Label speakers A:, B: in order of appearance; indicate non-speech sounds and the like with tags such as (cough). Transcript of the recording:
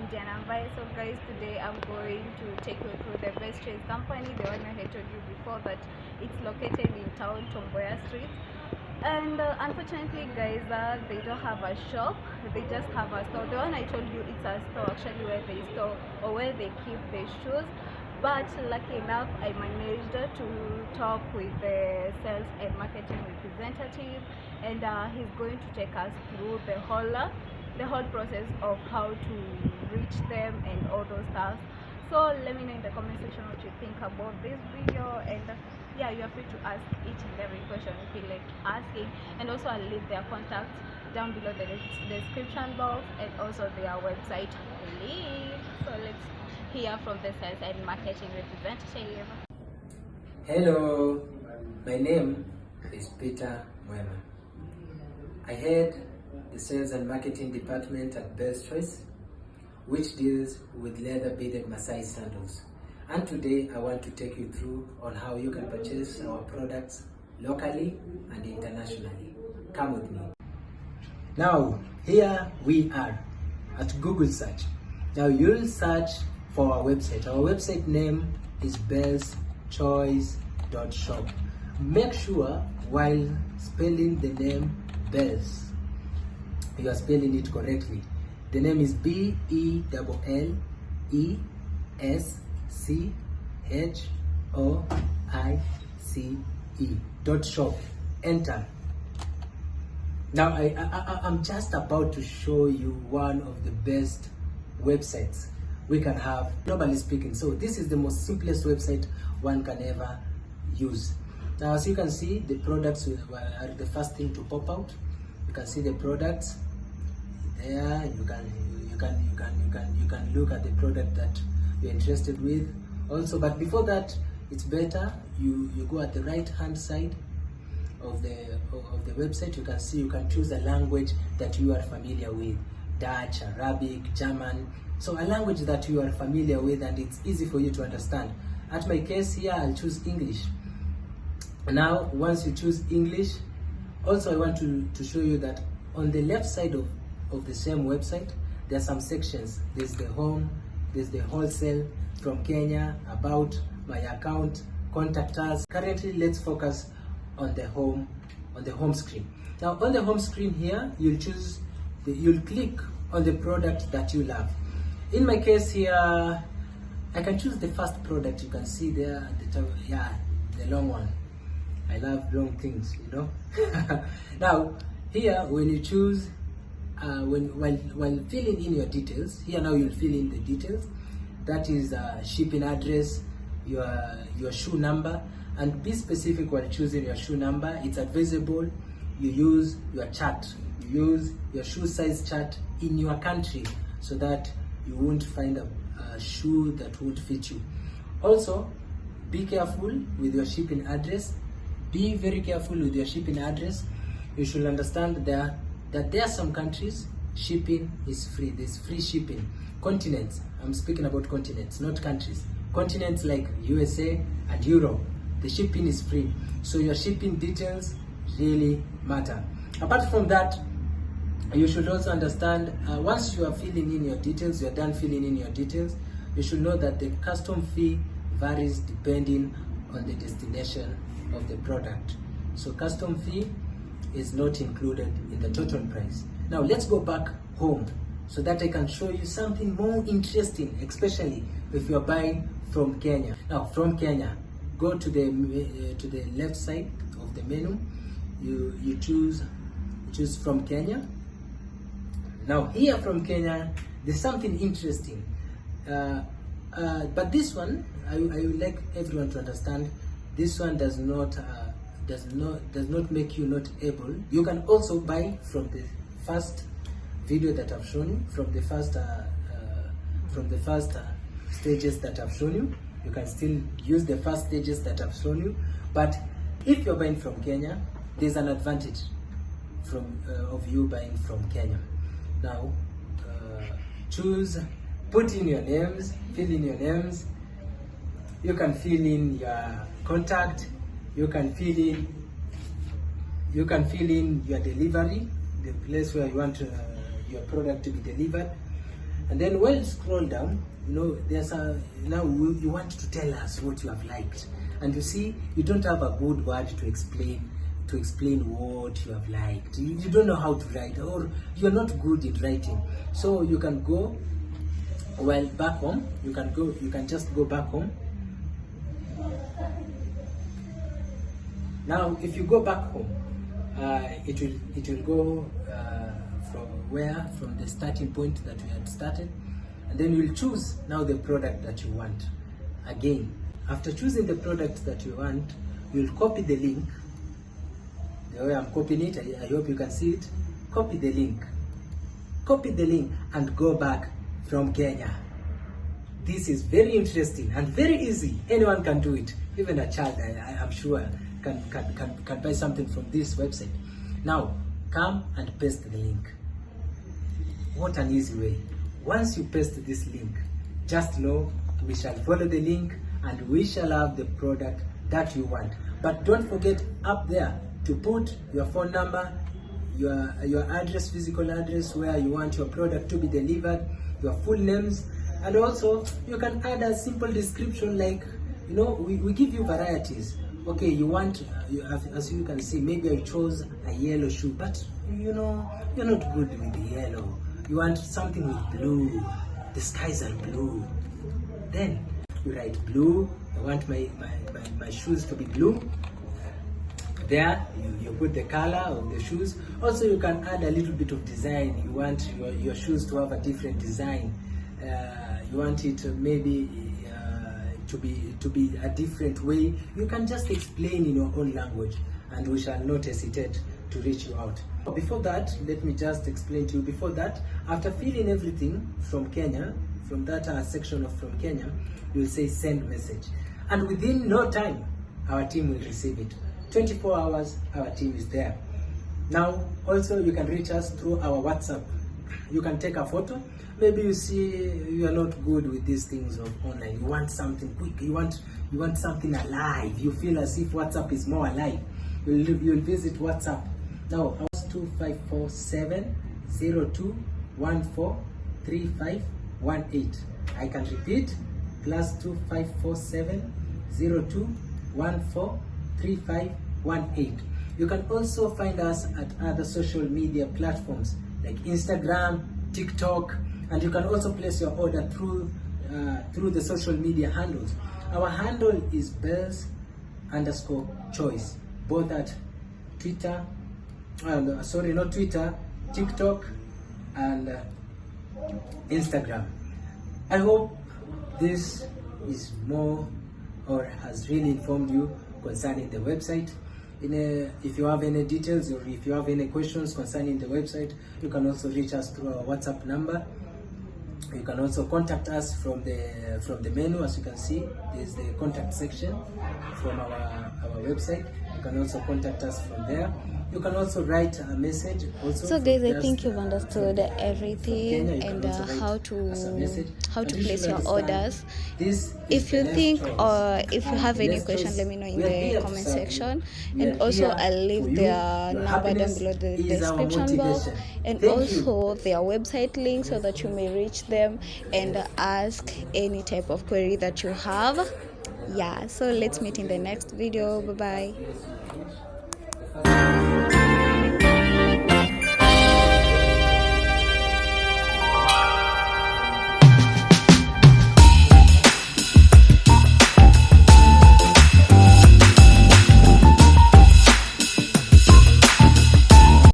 A: I'm Diana Mbai. So guys, today I'm going to take you through the best choice company, the one I had told you before that it's located in town, Tom Mboya Street. And uh, unfortunately guys, uh, they don't have a shop, they just have a store. The one I told you, it's a store actually where they store or where they keep their shoes. But lucky enough, I managed to talk with the sales and marketing representative and uh, he's going to take us through the whole the whole process of how to reach them and all those stuff. So let me know in the comment section what you think about this video and uh, yeah you are free to ask each and every question you feel like asking. And also i'll leave their contact down below the description box and also their website link. So let's hear from the sales and marketing representative.
B: Hello, my name is Peter Mwema. I head the sales and marketing department at Best Choice, which deals with leather beaded Maasai sandals. And today I want to take you through on how you can purchase our products locally and internationally. Come with me. Now, here we are at Google search. Now you'll search for our website. Our website name is belleschoice.shop. Make sure while spelling the name Belles, you are spelling it correctly. The name is B E L L E S C H O I C E dot shop. Enter. Now I, I, I I'm just about to show you one of the best websites we can have globally speaking. So this is the most simplest website one can ever use. Now as you can see the products uh, are the first thing to pop out. You can see the products there. You can you can you can you can you can look at the product that you're interested with. Also, but before that, it's better you you go at the right hand side of the of the website you can see you can choose a language that you are familiar with dutch arabic german so a language that you are familiar with and it's easy for you to understand at my case here i'll choose english now once you choose english also i want to to show you that on the left side of of the same website. There are some sections. There's the home there's the wholesale from kenya about my account contact us. Currently let's focus on the home on the home screen. Now on the home screen here you'll choose the, you'll click on the product that you love. In my case here i can choose the first product. You can see there at the top yeah the long one. I love long things, you know. (laughs) now, here when you choose, uh, when while while filling in your details, here now you'll fill in the details. That is uh, shipping address, your your shoe number, and be specific while choosing your shoe number. It's advisable you use your chart, you use your shoe size chart in your country, so that you won't find a, a shoe that won't fit you. Also, be careful with your shipping address be very careful with your shipping address you should understand there that there are some countries shipping is free. There's free shipping. Continents. I'm speaking about continents not countries. Continents like usa and europe the shipping is free. So your shipping details really matter. Apart from that you should also understand uh, once you are filling in your details you're done filling in your details you should know that the custom fee varies depending on the destination of the product. So custom fee is not included in the total price now let's go back home so that i can show you something more interesting especially if you're buying from kenya now from kenya go to the uh, to the left side of the menu you you choose choose from kenya now here from Kenya, there's something interesting. Uh, uh, but this one, I, I would like everyone to understand. This one does not uh, does not does not make you not able. You can also buy from the first video that I've shown you, from the first uh, uh, from the first uh, stages that I've shown you. You can still use the first stages that I've shown you. But if you're buying from Kenya, there's an advantage from uh, of you buying from Kenya. Now, uh, choose, put in your names, fill in your names. You can fill in your contact. You can fill in. You can fill in your delivery, the place where you want uh, your product to be delivered. And then when you scroll down, you know, there's a now you want to tell us what you have liked, and you see you don't have a good word to explain to explain what you have liked. You, don't know how to write, or you're not good in writing. So you can go well back home. You can go. You can just go back home. Now, if you go back home, uh, it will it will go uh, from where from the starting point that we had started, and then you'll choose now the product that you want. Again, after choosing the product that you want, you'll copy the link. The way I'm copying it, I, I hope you can see it. Copy the link. Copy the link and go back from Kenya. This is very interesting and very easy. Anyone can do it. Even a child, I, I, I'm sure, can, can, can, can buy something from this website. Now, come and paste the link. What an easy way. Once you paste this link, just know we shall follow the link and we shall have the product that you want. But don't forget up there to put your phone number, your, your address, physical address, where you want your product to be delivered, your full names, and also you can add a simple description like, you know, we, we give you varieties. Okay, you want, you have, as you can see, maybe I chose a yellow shoe, but you know, you're not good with yellow. You want something with blue. The skies are blue. Then you write blue. I want my, my, my, my shoes to be blue. There, you, you put the color of the shoes. Also, you can add a little bit of design. You want your, your shoes to have a different design. Uh, you want it maybe to be to be a different way. You can just explain in your own language, and we shall not hesitate to reach you out. Before that, let me just explain to you. Before that, after filling everything from Kenya, from that uh, section of from Kenya, you'll say send message, and within no time, our team will receive it. 24 hours, our team is there. Now, also you can reach us through our WhatsApp. You can take a photo. Maybe you see you are not good with these things of online. You want something quick. You want you want something alive. You feel as if WhatsApp is more alive. You'll, you'll visit WhatsApp. Now, ours 2547 02143518. I can repeat plus 2547 02143518. You can also find us at other social media platforms like Instagram, TikTok, and you can also place your order through uh, through the social media handles. Our handle is belles underscore choice, both at Twitter, uh, sorry, not Twitter, TikTok, and uh, Instagram. I hope this is more or has really informed you concerning the website. In a, if you have any details or if you have any questions concerning the website, you can also reach us through our WhatsApp number. You can also contact us from the from the menu, as you can see. There's the contact section from our our website. You can also contact us from there. You can also write a message. Also,
A: So guys, I think you've
B: uh,
A: understood
B: from
A: everything
B: Kenya, you
A: and uh, how to how to place your orders.
B: This
A: If you think
B: next
A: or if you have any question, let me know in the comment
B: you.
A: section. And also, I'll leave their
B: Your
A: number down below the description box, and
B: Thank you.
A: also their website link so that you may reach them and ask any type of query that you have. Yeah, so let's meet in the next video. Bye bye.